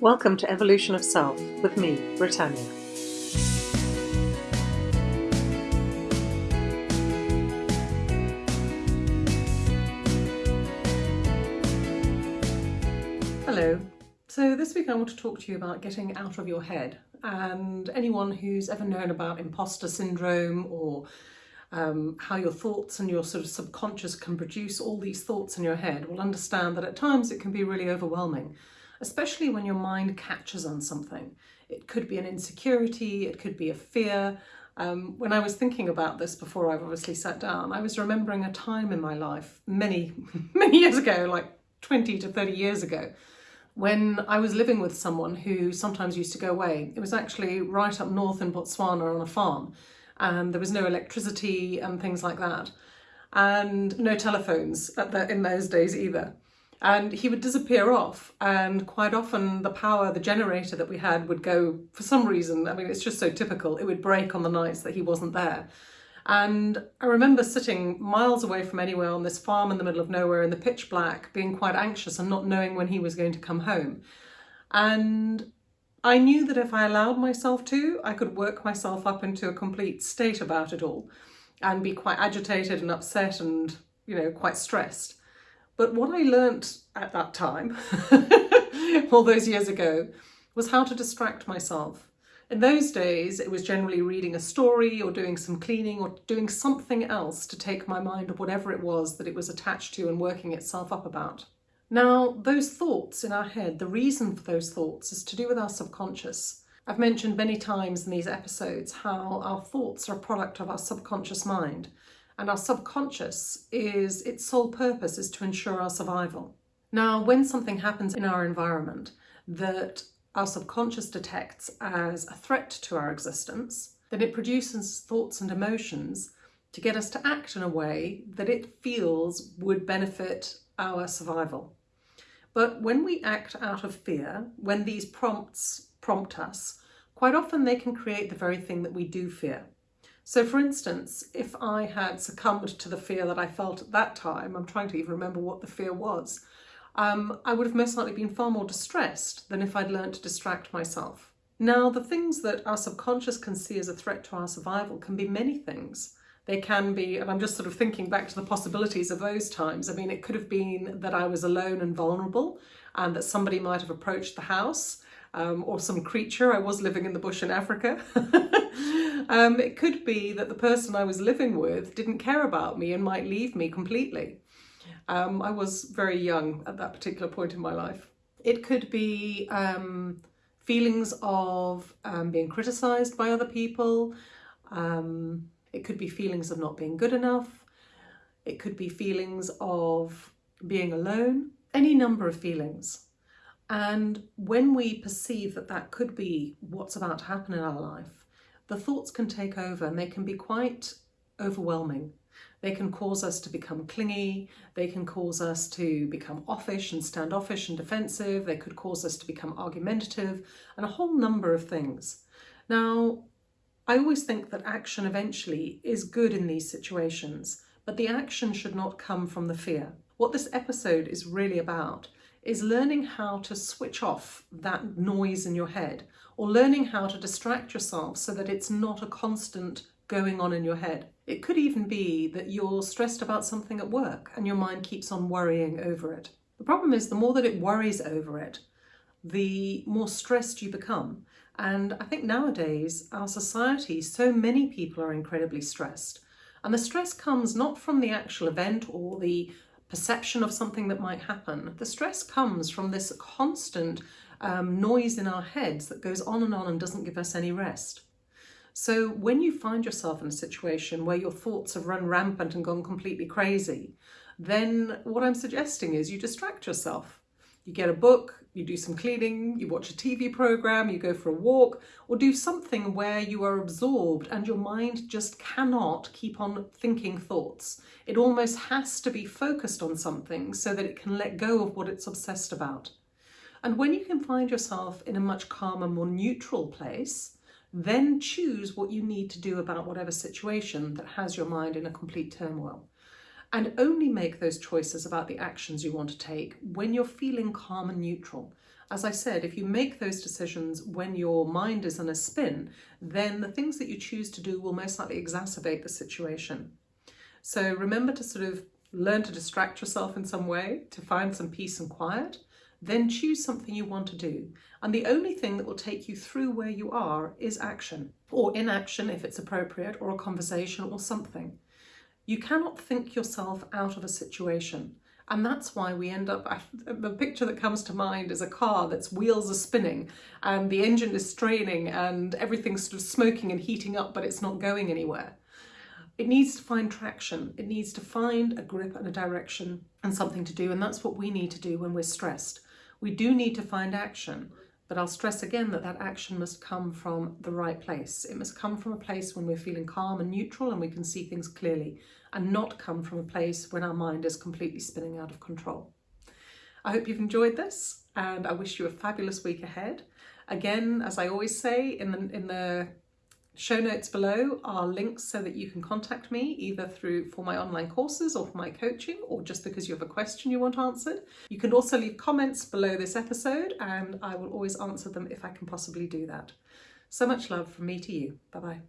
Welcome to Evolution of Self with me, Britannia. Hello. So this week I want to talk to you about getting out of your head and anyone who's ever known about imposter syndrome or um, how your thoughts and your sort of subconscious can produce all these thoughts in your head will understand that at times it can be really overwhelming, especially when your mind catches on something. It could be an insecurity, it could be a fear. Um, when I was thinking about this before I've obviously sat down, I was remembering a time in my life many, many years ago, like 20 to 30 years ago, when I was living with someone who sometimes used to go away. It was actually right up north in Botswana on a farm and there was no electricity and things like that and no telephones the, in those days either. And he would disappear off and quite often the power, the generator that we had would go for some reason, I mean it's just so typical, it would break on the nights that he wasn't there. And I remember sitting miles away from anywhere on this farm in the middle of nowhere in the pitch black, being quite anxious and not knowing when he was going to come home. And I knew that if I allowed myself to, I could work myself up into a complete state about it all and be quite agitated and upset and, you know, quite stressed. But what I learnt at that time, all those years ago, was how to distract myself. In those days, it was generally reading a story or doing some cleaning or doing something else to take my mind of whatever it was that it was attached to and working itself up about. Now, those thoughts in our head, the reason for those thoughts is to do with our subconscious. I've mentioned many times in these episodes how our thoughts are a product of our subconscious mind and our subconscious is its sole purpose is to ensure our survival. Now, when something happens in our environment that our subconscious detects as a threat to our existence, then it produces thoughts and emotions to get us to act in a way that it feels would benefit our survival. But when we act out of fear, when these prompts prompt us, quite often they can create the very thing that we do fear. So for instance, if I had succumbed to the fear that I felt at that time, I'm trying to even remember what the fear was, um, I would have most likely been far more distressed than if I'd learned to distract myself. Now, the things that our subconscious can see as a threat to our survival can be many things. They can be, and I'm just sort of thinking back to the possibilities of those times. I mean, it could have been that I was alone and vulnerable and that somebody might have approached the house um, or some creature. I was living in the bush in Africa. um, it could be that the person I was living with didn't care about me and might leave me completely. Um, I was very young at that particular point in my life. It could be um, feelings of um, being criticised by other people, um, it could be feelings of not being good enough. It could be feelings of being alone, any number of feelings. And when we perceive that that could be what's about to happen in our life, the thoughts can take over and they can be quite overwhelming. They can cause us to become clingy, they can cause us to become offish and standoffish and defensive, they could cause us to become argumentative, and a whole number of things. Now, I always think that action eventually is good in these situations, but the action should not come from the fear. What this episode is really about is learning how to switch off that noise in your head or learning how to distract yourself so that it's not a constant going on in your head. It could even be that you're stressed about something at work and your mind keeps on worrying over it. The problem is the more that it worries over it, the more stressed you become and I think nowadays, our society, so many people are incredibly stressed. And the stress comes not from the actual event or the perception of something that might happen. The stress comes from this constant um, noise in our heads that goes on and on and doesn't give us any rest. So when you find yourself in a situation where your thoughts have run rampant and gone completely crazy, then what I'm suggesting is you distract yourself. You get a book, you do some cleaning, you watch a TV program, you go for a walk, or do something where you are absorbed and your mind just cannot keep on thinking thoughts. It almost has to be focused on something so that it can let go of what it's obsessed about. And when you can find yourself in a much calmer, more neutral place, then choose what you need to do about whatever situation that has your mind in a complete turmoil and only make those choices about the actions you want to take when you're feeling calm and neutral. As I said, if you make those decisions when your mind is in a spin, then the things that you choose to do will most likely exacerbate the situation. So remember to sort of learn to distract yourself in some way, to find some peace and quiet, then choose something you want to do. And the only thing that will take you through where you are is action, or inaction if it's appropriate, or a conversation or something. You cannot think yourself out of a situation. And that's why we end up, the picture that comes to mind is a car that's wheels are spinning and the engine is straining and everything's sort of smoking and heating up, but it's not going anywhere. It needs to find traction. It needs to find a grip and a direction and something to do. And that's what we need to do when we're stressed. We do need to find action, but I'll stress again that that action must come from the right place. It must come from a place when we're feeling calm and neutral and we can see things clearly and not come from a place when our mind is completely spinning out of control. I hope you've enjoyed this and I wish you a fabulous week ahead. Again, as I always say, in the, in the show notes below are links so that you can contact me either through for my online courses or for my coaching or just because you have a question you want answered. You can also leave comments below this episode and I will always answer them if I can possibly do that. So much love from me to you. Bye bye.